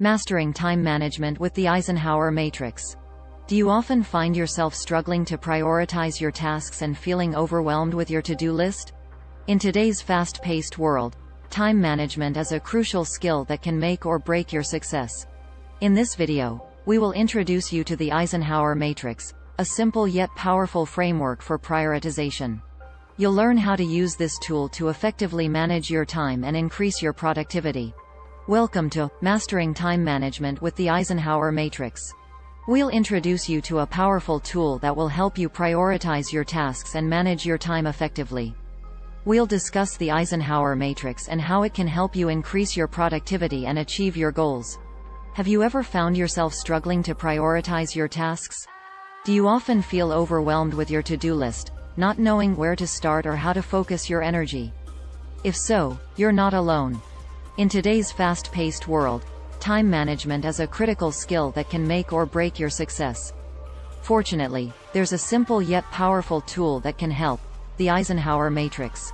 Mastering Time Management with the Eisenhower Matrix. Do you often find yourself struggling to prioritize your tasks and feeling overwhelmed with your to-do list? In today's fast-paced world, time management is a crucial skill that can make or break your success. In this video, we will introduce you to the Eisenhower Matrix, a simple yet powerful framework for prioritization. You'll learn how to use this tool to effectively manage your time and increase your productivity. Welcome to Mastering Time Management with the Eisenhower Matrix. We'll introduce you to a powerful tool that will help you prioritize your tasks and manage your time effectively. We'll discuss the Eisenhower Matrix and how it can help you increase your productivity and achieve your goals. Have you ever found yourself struggling to prioritize your tasks? Do you often feel overwhelmed with your to-do list, not knowing where to start or how to focus your energy? If so, you're not alone. In today's fast-paced world, time management is a critical skill that can make or break your success. Fortunately, there's a simple yet powerful tool that can help, the Eisenhower Matrix.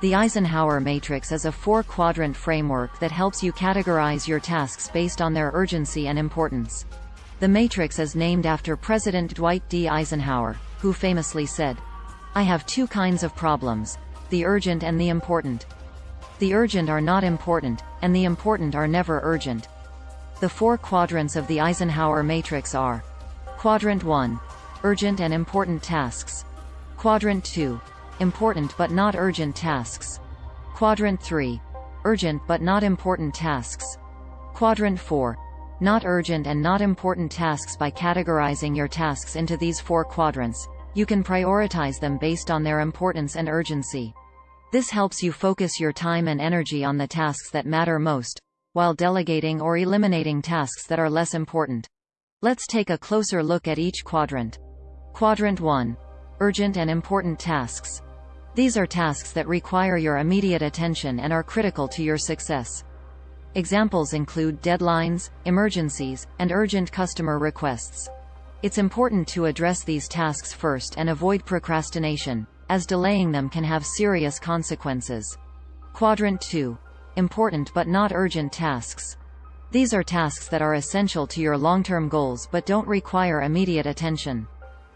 The Eisenhower Matrix is a four-quadrant framework that helps you categorize your tasks based on their urgency and importance. The matrix is named after President Dwight D. Eisenhower, who famously said, I have two kinds of problems, the urgent and the important. The urgent are not important, and the important are never urgent. The four quadrants of the Eisenhower matrix are Quadrant 1. Urgent and important tasks. Quadrant 2. Important but not urgent tasks. Quadrant 3. Urgent but not important tasks. Quadrant 4. Not urgent and not important tasks By categorizing your tasks into these four quadrants, you can prioritize them based on their importance and urgency. This helps you focus your time and energy on the tasks that matter most, while delegating or eliminating tasks that are less important. Let's take a closer look at each quadrant. Quadrant 1. Urgent and important tasks. These are tasks that require your immediate attention and are critical to your success. Examples include deadlines, emergencies, and urgent customer requests. It's important to address these tasks first and avoid procrastination, as delaying them can have serious consequences. Quadrant 2. Important but not urgent tasks. These are tasks that are essential to your long-term goals but don't require immediate attention.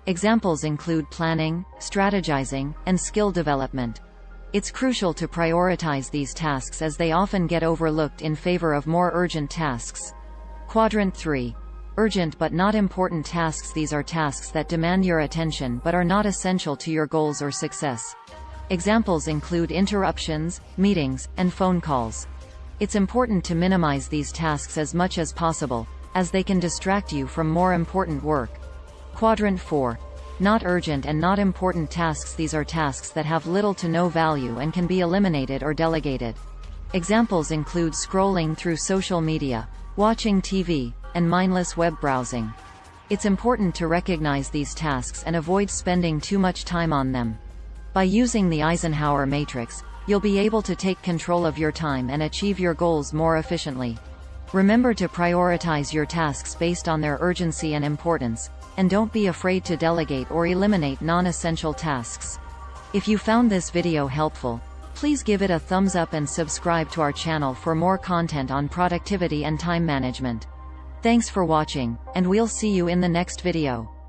Examples include planning, strategizing, and skill development. It's crucial to prioritize these tasks as they often get overlooked in favor of more urgent tasks. Quadrant 3. Urgent but not important tasks These are tasks that demand your attention but are not essential to your goals or success. Examples include interruptions, meetings, and phone calls. It's important to minimize these tasks as much as possible, as they can distract you from more important work. Quadrant 4. Not urgent and not important tasks These are tasks that have little to no value and can be eliminated or delegated. Examples include scrolling through social media, watching TV, and mindless web browsing. It's important to recognize these tasks and avoid spending too much time on them. By using the Eisenhower matrix, you'll be able to take control of your time and achieve your goals more efficiently. Remember to prioritize your tasks based on their urgency and importance, and don't be afraid to delegate or eliminate non-essential tasks. If you found this video helpful, please give it a thumbs up and subscribe to our channel for more content on productivity and time management. Thanks for watching, and we'll see you in the next video.